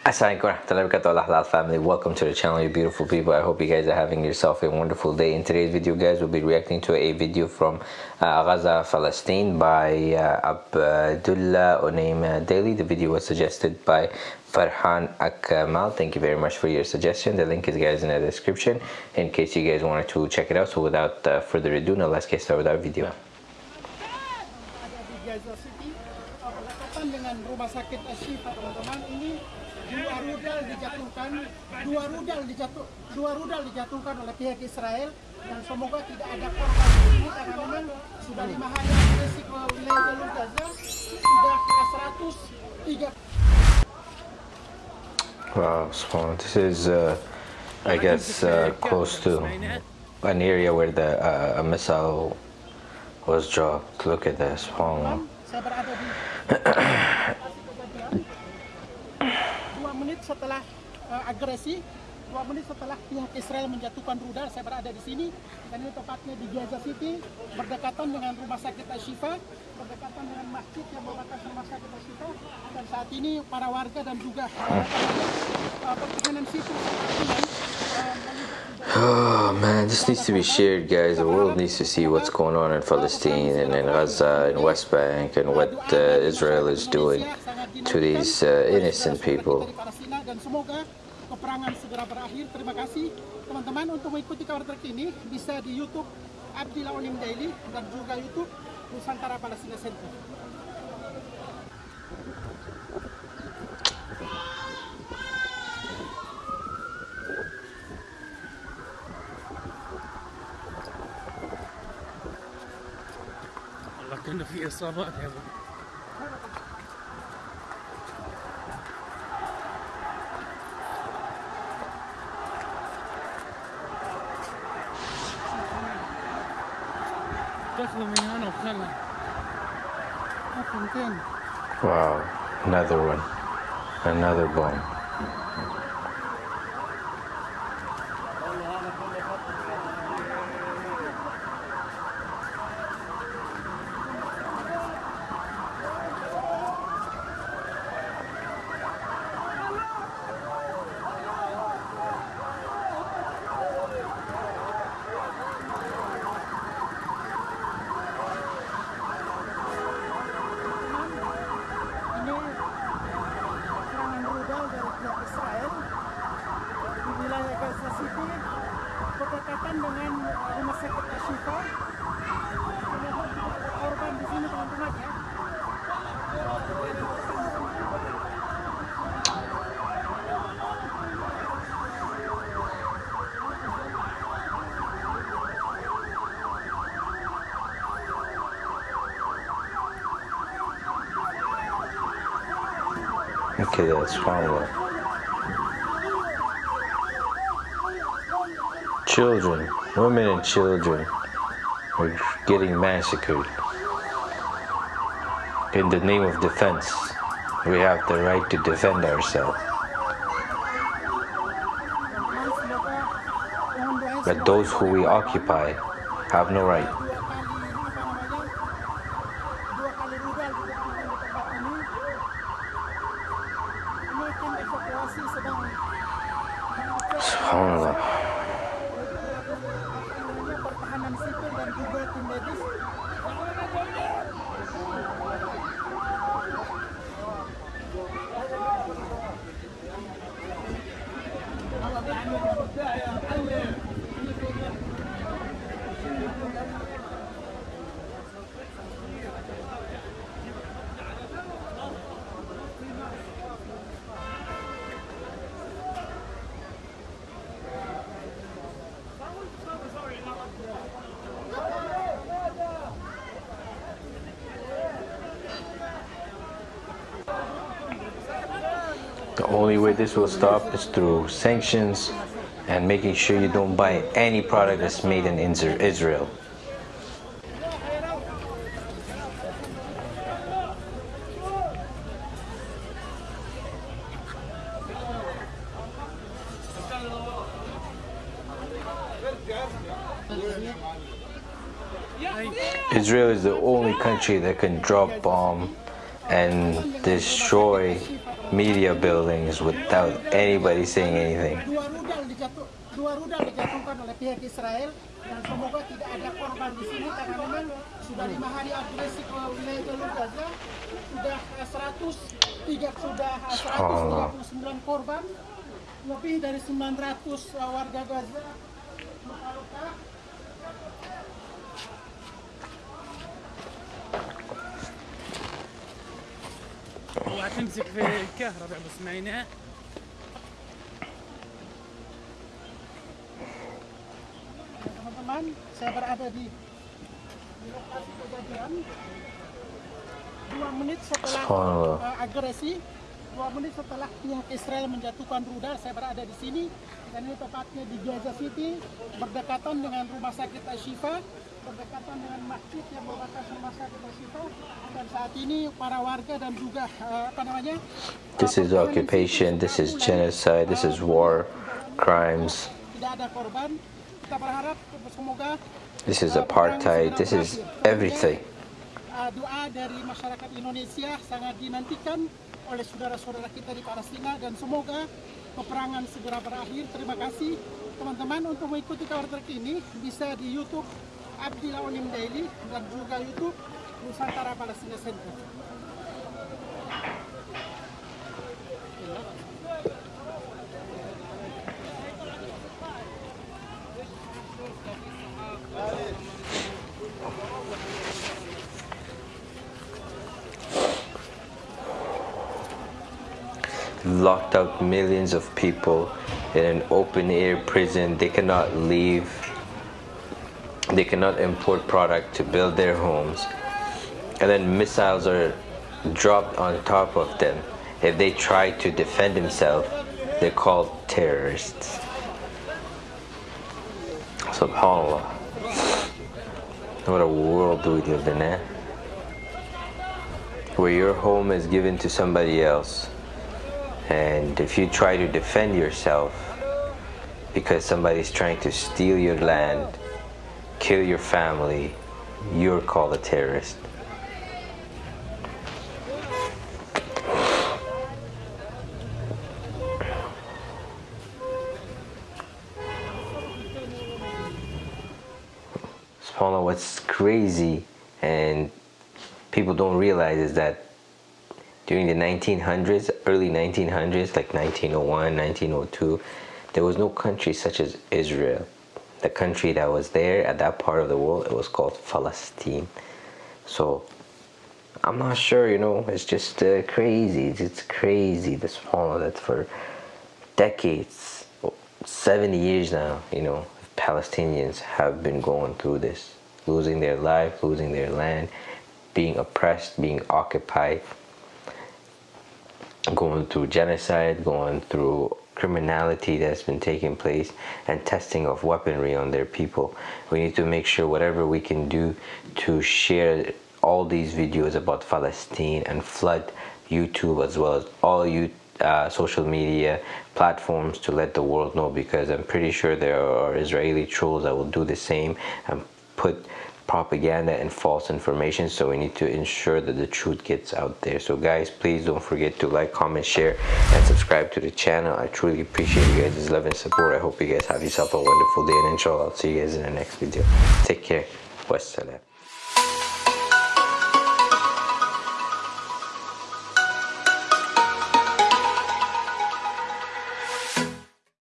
Assalamualaikum warahmatullahi wabarakatuh. Family welcome to the channel you beautiful people. I hope you guys are having yourself a wonderful day. In today's video guys we'll be reacting to a video from uh, Gaza Palestine by uh, Abdullah Onaim Daily. The video was suggested by Farhan Akmal. Thank you very much for your suggestion. The link is guys in the description in case you guys wanted to check it out. So without uh, further ado now let's get started with our video dua rudal dijatuhkan dua rudal dijatuh dua rudal dijatuhkan oleh pihak Israel dan semoga tidak ada korban karena memang sudah lima hari agresi ke wilayah jalur Gaza sudah ke 103 Wow, small. This is, uh, I guess, uh, close to an area where the uh, a missile was dropped. Look at this. Wow. setelah uh, agresi, dua menit setelah pihak Israel menjatuhkan rudal, saya berada di sini dan ini tepatnya di Gaza City, berdekatan dengan rumah sakit Ashifa, berdekatan dengan masjid yang merupakan rumah sakit Ashifa dan saat ini para warga dan juga uh, pertahanan sipil Oh man, this needs to be shared, guys. The world needs to see what's going on in Palestine and in Gaza and West Bank and what uh, Israel is doing to these uh, innocent people. dan semoga peperangan segera berakhir. Terima kasih teman-teman untuk mengikuti kabar terkini bisa di YouTube Abdillah Onim Daily dan juga YouTube Nusantara Palestina Center. كنا في اصابات يا Wow, another one. Another bomb. Berdekatan dengan rumah uh, sakit Ashifa korban uh, di sini teman-teman eh? ya Okay, that's fine. Children, women and children are getting massacred. In the name of defense, we have the right to defend ourselves. But those who we occupy have no right. The only way this will stop is through sanctions and making sure you don't buy any product that's made in Israel. Israel is the only country that can drop bomb and destroy media buildings without anybody saying anything. Dua rudal dijatuh, dua rudal dijatuhkan oleh pihak Israel dan semoga tidak ada korban di sini karena memang sudah lima hari agresi ke wilayah jalur Gaza. Sudah 103 sudah 139 korban. Lebih dari 900 warga Gaza luka-luka وهتمسك في الكهرباء بس معينها teman-teman saya berada di, di lokasi kejadian dua menit setelah Subhanallah. uh, agresi dua menit setelah pihak Israel menjatuhkan rudal saya berada di sini dan ini tepatnya di Gaza City berdekatan dengan rumah sakit Ashifa berdekatan dengan masjid yang merupakan sakit Ashifa dan saat ini para warga dan juga uh, apa namanya This is occupation, this is genocide, this is war, crimes. tidak ada korban kita berharap semoga This is perang apartheid, this is everything. Uh, doa dari masyarakat Indonesia sangat dinantikan oleh saudara-saudara kita di Palestina dan semoga peperangan segera berakhir. Terima kasih teman-teman untuk mengikuti kabar terkini bisa di YouTube Daily YouTube Center. Locked up millions of people in an open air prison. They cannot leave. They cannot import product to build their homes. And then missiles are dropped on top of them. If they try to defend themselves, they're called terrorists. SubhanAllah. What a world do we live in, eh? Where your home is given to somebody else. And if you try to defend yourself because somebody's trying to steal your land, kill your family, you're called a terrorist. SubhanAllah, what's crazy and people don't realize is that during the 1900s, early 1900s, like 1901, 1902, there was no country such as Israel. The country that was there at that part of the world, it was called Palestine. So I'm not sure, you know, it's just uh, crazy. It's, crazy, this subhanAllah, that for decades, 70 years now, you know, Palestinians have been going through this, losing their life, losing their land, being oppressed, being occupied, going through genocide, going through criminality that's been taking place and testing of weaponry on their people. We need to make sure whatever we can do to share all these videos about Palestine and flood YouTube as well as all you uh, social media platforms to let the world know because I'm pretty sure there are Israeli trolls that will do the same and put propaganda and false information so we need to ensure that the truth gets out there. So guys please don't forget to like comment share and subscribe to the channel. I truly appreciate you guys' love and support. I hope you guys have yourself a wonderful day and inshallah i'll see you guys in the next video. Take care. Wassalam